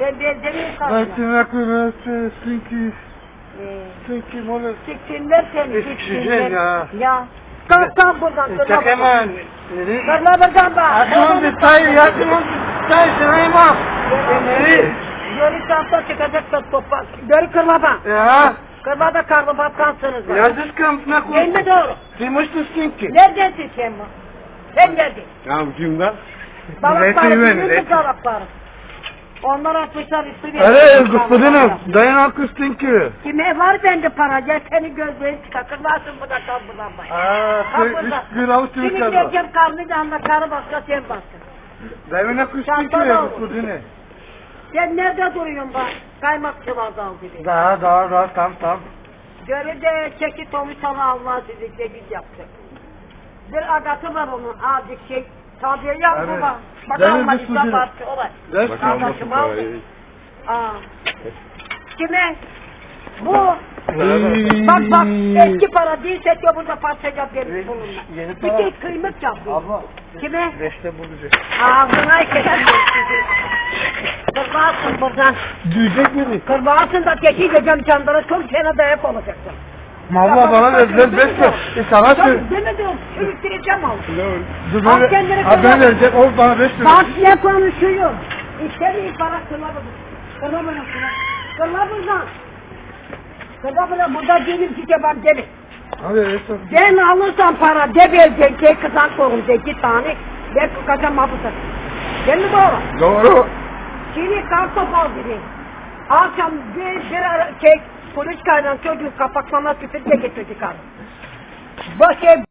Ben benzemiyorum Ben kalbine. tırnaklarını çünkü Ee, çünkü mola Siksinler seni Eskişehir ya. Ya. Kalk kalk buradan. Çak hemen. Kırma buradan bak. Akşam bir tay yakın tay sırayma. Beni. Yörü çanta çıkacak da toprak. Yörü kırma bak. Ya. Kırma da karnı batkansınız. bak. Yazış kampına Değil mi doğru? Kıymıştı çünkü. Neredesin sen bu? Sen neredin? Ya kimden? Balıkları Zeytin biliyor ben, musun balıkları? Onlar atmışlar üstüne. Öyle gospodinum. Dayan haklısın ki. Kime var bende para? Gel seni gözlerini çıkar. Kırmazsın bu da kal buradan bak. Aa, Kal üç gün avuç Şimdi çocuk geleceğim karnı canla karı başka sen baksın. Dayan haklısın ki ya gospodine. Sen nerede duruyorsun bak? Kaymakçı dal gibi. Daha daha daha tam tam. Göre de çeki Tomi sana Allah sizi çekik yaptı. Bir agatı var onun azıcık şey. Tabiye yap Evet. baba. Bak Bir işte sözüm. parça olay. Kardeşim aldı. Aa. Kime? Bu. Bak bak eski para değil seçiyor burada parça yap verir bununla. Yeni Bir para. tek kıymet yapıyor. Abla. Kime? Beşte bulacak. Ağzına keser sizi. Kırbarsın buradan. Duyacak beni. Kırbarsın da teki gecem çandara çok sene dayak olacaksın. Valla bana verdiler beş lira. E sana. Tabii demedim sürüktüreceğim onu. Dur Al böyle. Ha ben verecek. O bana beş lira. Bak ne konuşuyor. İstediği para kırla. Kırla buradan. Kırla buradan. Burada değilim ki bak gelin. Hadi Esra. Ben alırsam para de verecek de kızan korum de iki tane. Ben kokacağım mahpusa. Değil mi doğru? Doğru. Şimdi kartop al dedi. Akşam bir, bir ara şey polis kaydan çocuğu kapaklama küfür de getirdi karı. Bu şey